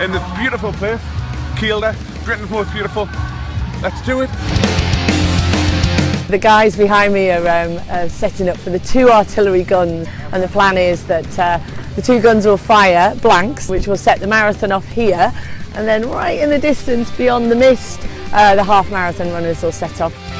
In this beautiful place, Kielder, Britain's most beautiful. Let's do it. The guys behind me are, um, are setting up for the two artillery guns and the plan is that uh, the two guns will fire blanks which will set the marathon off here and then right in the distance beyond the mist uh, the half marathon runners will set off.